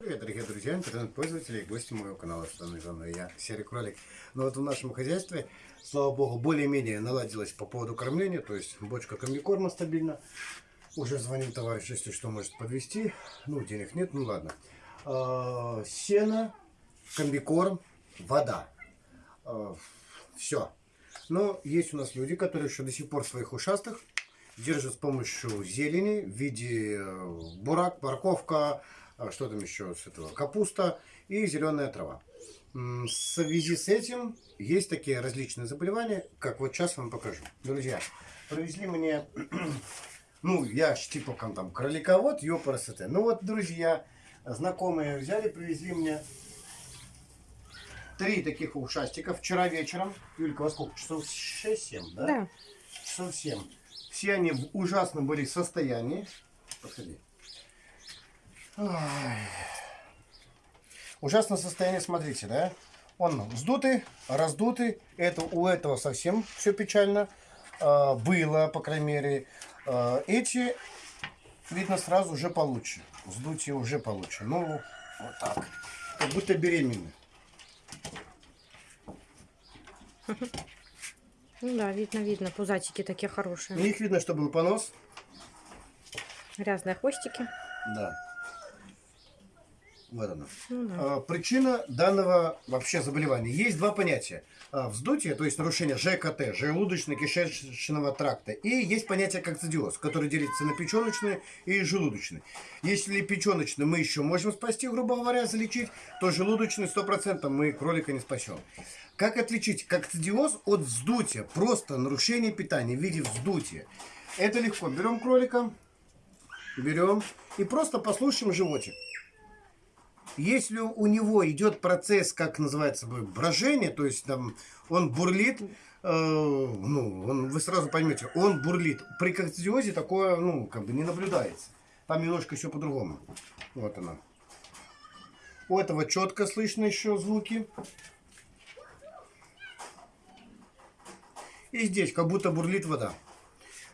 Привет, дорогие друзья, интернет-пользователи и гости моего канала Штаны Жены. Я Серый Кролик. Но вот в нашем хозяйстве, слава богу, более-менее наладилось по поводу кормления. То есть бочка комбикорма стабильно. Уже звонил товарищ, если что, может подвести. Ну, денег нет, ну ладно. А, сено, комбикорм, вода. Все. Но есть у нас люди, которые еще до сих пор своих ушастых держат с помощью зелени в виде э, бурак, морковка, а что там еще с этого, капуста и зеленая трава. В связи с этим есть такие различные заболевания, как вот сейчас вам покажу. Друзья, привезли мне, ну, я типа там кроликовод, ёпарасоте. Ну вот, друзья, знакомые взяли, привезли мне три таких ушастика вчера вечером. Юлька, во сколько? Часов 6-7, да? Да. Часов 7. Все они в ужасном были состоянии. Подходи. Ой. Ужасное состояние, смотрите, да? Он вздутый, раздутый. Это, у этого совсем все печально. А, было, по крайней мере. А, эти, видно, сразу уже получше. Вздутие уже получше. Ну, вот так. Как будто беременны. Ну да, видно, видно. Пузатики такие У хорошие. них видно, что был понос. Грязные хвостики. Да. Вот оно. Ну да. А, Причина данного вообще заболевания. Есть два понятия. А, Вздутие, то есть нарушение ЖКТ, желудочно-кишечного тракта. И есть понятие кокцидиоз, который делится на печеночный и желудочный. Если печеночный мы еще можем спасти, грубо говоря, залечить, то желудочный 100% мы кролика не спасем. Как отличить кокцидиоз от вздутия? Просто нарушение питания в виде вздутия. Это легко. Берем кролика, берем и просто послушаем животик. Если у него идет процесс, как называется, брожение, то есть там он бурлит, э, ну, он, вы сразу поймете, он бурлит. При кокцидиозе такое, ну, как бы не наблюдается. Там немножко все по-другому. Вот оно. У этого четко слышно еще звуки. И здесь как будто бурлит вода.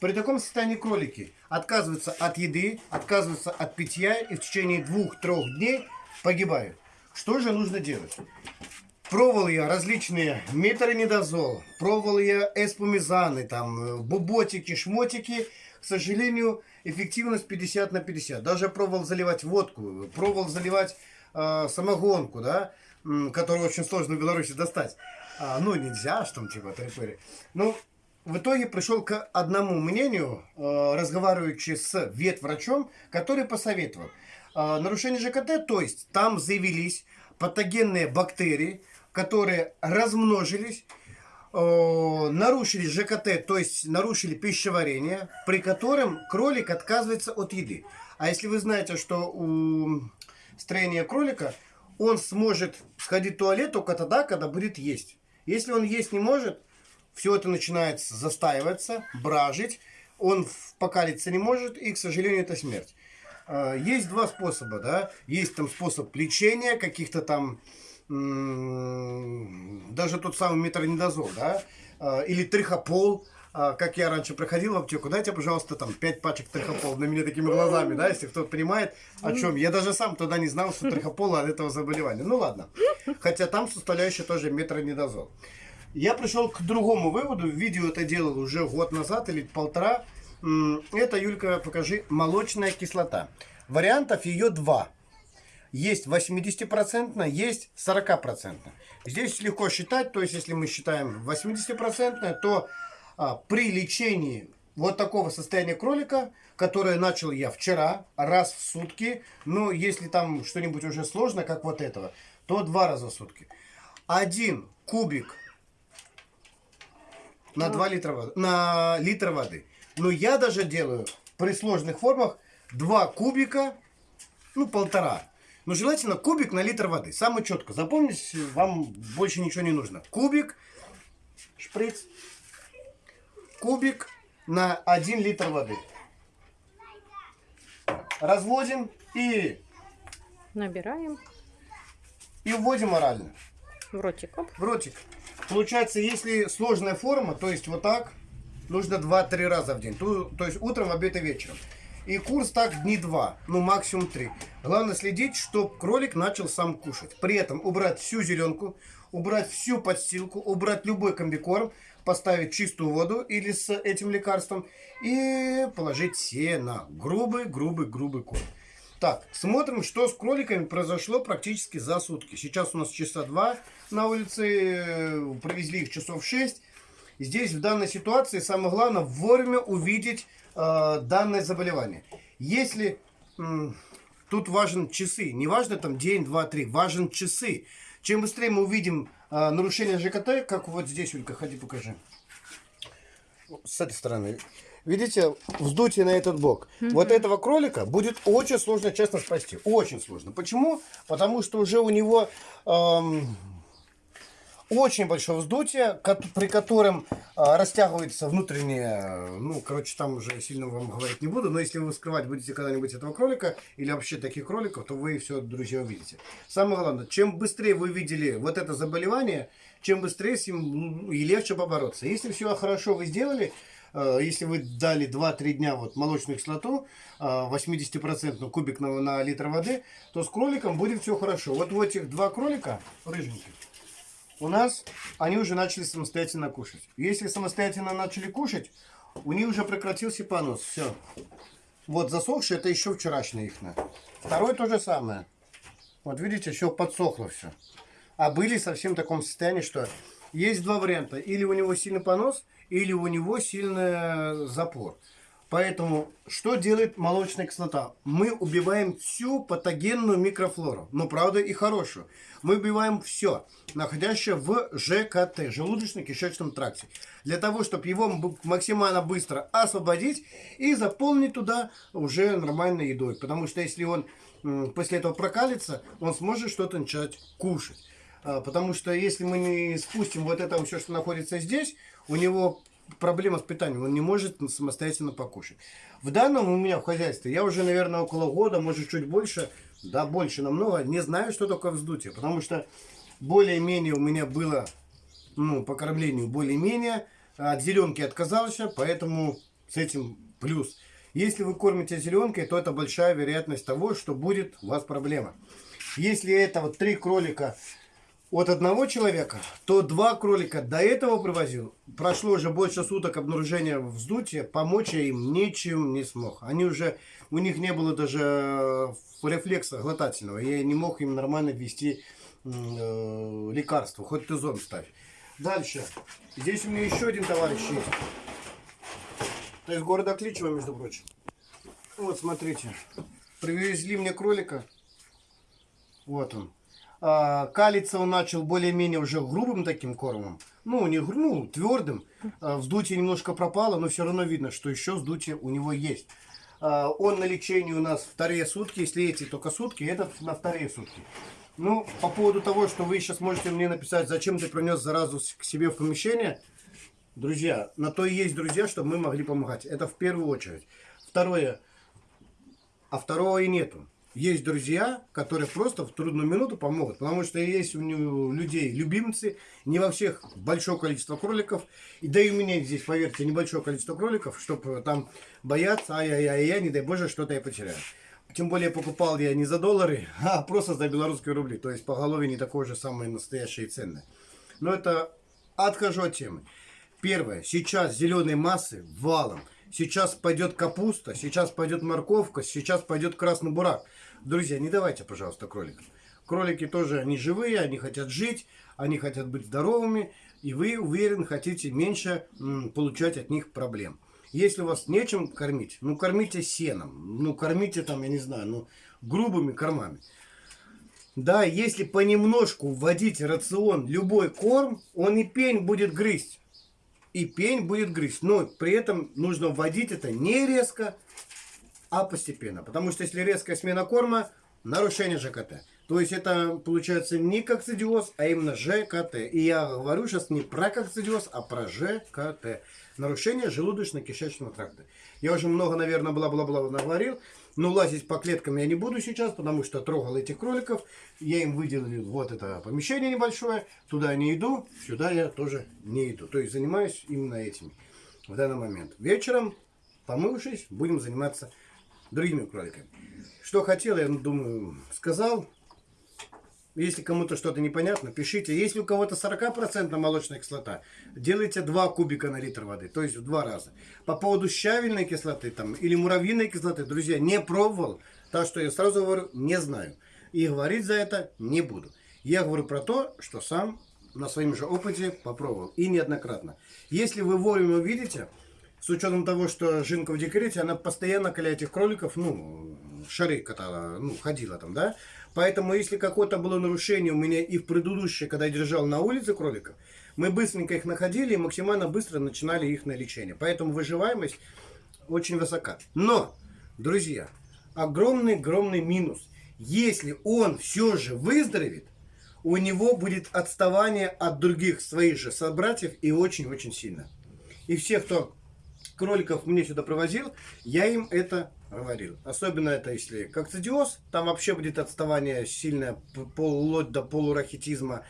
При таком состоянии кролики отказываются от еды, отказываются от питья и в течение двух-трех дней погибают. Что же нужно делать? Пробовал я различные метронидозол, пробовал я эспумизаны, там, э, буботики, шмотики. К сожалению, эффективность 50 на 50. Даже пробовал заливать водку, пробовал заливать э, самогонку, да, которую очень сложно в Беларуси достать. А, ну, нельзя, что там, типа, трипыри. Ну, в итоге пришел к одному мнению, э, разговариваючи с ветврачом, который посоветовал. Э, нарушение ЖКТ, то есть там заявились патогенные бактерии, которые размножились, э, нарушили ЖКТ, то есть нарушили пищеварение, при котором кролик отказывается от еды. А если вы знаете, что у строения кролика он сможет сходить в туалет только тогда, когда будет есть. Если он есть не может, все это начинает застаиваться, бражить, он покалиться не может, и, к сожалению, это смерть. А, Есть два способа, да, есть там способ лечения каких-то там, даже тот самый метронидозол, да, а, или трихопол, а, как я раньше проходил в аптеку, дайте, пожалуйста, там 5 пачек трихопол на меня такими глазами, да, если кто-то понимает, о чем. Я даже сам тогда не знал, что трихопол от этого заболевания. Ну ладно. Хотя там составляющая тоже метронидозол. Я пришел к другому выводу. Видео это делал уже год назад или полтора. Это, Юлька, покажи, молочная кислота. Вариантов ее два. Есть 80%, есть 40%. Здесь легко считать, то есть если мы считаем 80%, то а, при лечении вот такого состояния кролика, которое начал я вчера, раз в сутки, ну если там что-нибудь уже сложно, как вот этого, то два раза в сутки. Один кубик на 2 литра на литр воды. Но я даже делаю при сложных формах 2 кубика, ну полтора. Но желательно кубик на литр воды. Самое четко. Запомните, вам больше ничего не нужно. Кубик, шприц, кубик на 1 литр воды. Разводим и, Набираем и вводим орально. в ротик. Оп. в ротик. Получается, если сложная форма, то есть вот так, нужно 2-3 раза в день. То, то есть утром, обед и вечером. И курс так дни два, ну максимум три. Главное следить, чтобы кролик начал сам кушать. При этом убрать всю зеленку, убрать всю подстилку, убрать любой комбикорм, поставить чистую воду или с этим лекарством и положить сено. Грубый, грубый, грубый корм. Так, смотрим, что с кроликами произошло практически за сутки. Сейчас у нас часа два на улице, э, провезли их часов 6. Здесь в данной ситуации самое главное вовремя увидеть э, данное заболевание. Если м, тут важен часы, не важно там день, два, три, важен часы. Чем быстрее мы увидим э, нарушение ЖКТ, как вот здесь, Улька, ходи покажи. С этой стороны. Видите, вздутие на этот бок. Вот этого кролика будет очень сложно, честно, спасти. Очень сложно. Почему? Потому что уже у него эм, очень большое вздутие, при котором а, растягивается внутреннее, ну, короче, там уже сильно вам говорить не буду, но если вы скрывать будете когда-нибудь этого кролика или вообще таких кроликов, то вы все, друзья, увидите. Самое главное, чем быстрее вы видели вот это заболевание, чем быстрее с ним ну, и легче побороться. Если все хорошо вы сделали, э, если вы дали 2-3 дня вот молочную кислоту, э, 80% кубик на, на литр воды, то с кроликом будет все хорошо. Вот у этих два кролика, рыженьких, у нас они уже начали самостоятельно кушать. Если самостоятельно начали кушать, у них уже прекратился понос. Все. Вот засохший, это еще вчерашний их. Второй то же самое. Вот видите, все подсохло все. А были совсем в таком состоянии, что есть два варианта. Или у него сильный понос, или у него сильный запор. Поэтому что делает молочная кислота? Мы убиваем всю патогенную микрофлору, но правда и хорошую. Мы убиваем все, находящее в ЖКТ, желудочно-кишечном тракте. Для того, чтобы его максимально быстро освободить и заполнить туда уже нормальной едой. Потому что если он после этого прокалится, он сможет что-то начать кушать. А, Потому что если мы не спустим вот это все, что находится здесь, у него проблема с питанием, он не может самостоятельно покушать. В данном у меня в хозяйстве, я уже, наверное, около года, может чуть больше, да, больше намного, не знаю, что такое вздутие. Потому что более-менее у меня было, ну, по кормлению более-менее, от зеленки отказался, поэтому с этим плюс. Если вы кормите зеленкой, то это большая вероятность того, что будет у вас проблема. Если это вот три кролика от одного человека, то два кролика до этого привозил. Прошло уже больше суток обнаружения вздутия, помочь я им ничем не смог. Они уже, у них не было даже э, рефлекса глотательного. Я не мог им нормально ввести э, лекарство, хоть ты зон ставь. Дальше. Здесь у меня еще один товарищ есть. Это из города Кличева, между прочим. Вот, смотрите. Привезли мне кролика. Вот он. А, калиться он начал более-менее уже грубым таким кормом. Ну, не ну, твердым. А, вздутие немножко пропало, но все равно видно, что еще вздутие у него есть. А, он на лечении у нас вторые сутки. Если эти только сутки, этот на вторые сутки. Ну, по поводу того, что вы сейчас можете мне написать, зачем ты принес заразу к себе в помещение. Друзья, на то и есть друзья, чтобы мы могли помогать. Это в первую очередь. Второе, а второго и нету. Есть друзья, которые просто в трудную минуту помогут. Потому что есть у людей любимцы, не во всех большое количество кроликов. И да и у меня здесь, поверьте, небольшое количество кроликов, чтобы там бояться, ай-яй-яй, не дай боже, что-то я потеряю. Тем более покупал я не за доллары, а просто за белорусские рубли. То есть поголовье не такое же самое настоящее и ценное. Но это отхожу от темы. Первое. Сейчас зеленой массы валом. Сейчас пойдет капуста, сейчас пойдет морковка, сейчас пойдет красный бурак. Друзья, не давайте, пожалуйста, кроликам. Кролики тоже, они живые, они хотят жить, они хотят быть здоровыми, и вы, уверен, хотите меньше получать от них проблем. Если у вас нечем кормить, ну кормите сеном, ну кормите там, я не знаю, ну грубыми кормами. Да, если понемножку вводить рацион любой корм, он и пень будет грызть. И пень будет грызть. Но при этом нужно вводить это не резко, а постепенно. Потому что если резкая смена корма, нарушение ЖКТ. То есть это получается не кокцидиоз, а именно ЖКТ. И я говорю сейчас не про кокцидиоз, а про ЖКТ. Нарушение желудочно-кишечного тракта. Я уже много, наверное, бла-бла-бла наговорил. Но лазить по клеткам я не буду сейчас, потому что трогал этих кроликов. Я им выделил вот это помещение небольшое. Туда не иду, сюда я тоже не иду. То есть занимаюсь именно этим в данный момент. Вечером, помывшись, будем заниматься другими кроликами. Что хотел, я думаю, сказал. Если кому-то что-то непонятно, пишите. Если у кого-то 40% молочная кислота, делайте 2 кубика на литр воды, то есть в два раза. По поводу щавельной кислоты там, или муравьиной кислоты, друзья, не пробовал. Так что я сразу говорю, не знаю. И говорить за это не буду. Я говорю про то, что сам на своем же опыте попробовал. И неоднократно. Если вы вовремя видите, с учетом того, что Жинка в декрете, она постоянно коля этих кроликов, ну, шары катала, ну, ходила там, да. Поэтому, если какое-то было нарушение у меня и в предыдущее, когда я держал на улице кроликов, мы быстренько их находили и максимально быстро начинали их на лечение. Поэтому выживаемость очень высока. Но, друзья, огромный-огромный минус. Если он все же выздоровеет, у него будет отставание от других своих же собратьев и очень-очень сильно. И все, кто кроликов мне сюда привозил, я им это говорил. Особенно это если кокцидиоз, там вообще будет отставание сильное, вплоть до полурахитизма.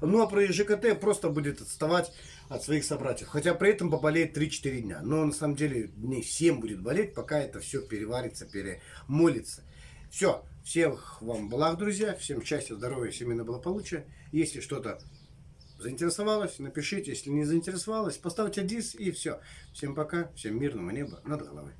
Ну а при ЖКТ просто будет отставать от своих собратьев. Хотя при этом поболеет 3-4 дня. Но на самом деле дней 7 будет болеть, пока это все переварится, перемолится. Все. Всех вам благ, друзья. Всем счастья, здоровья, семейного благополучия. Если что-то заинтересовалось, напишите. Если не заинтересовалось, поставьте дис и все. Всем пока. Всем мирного неба над головой.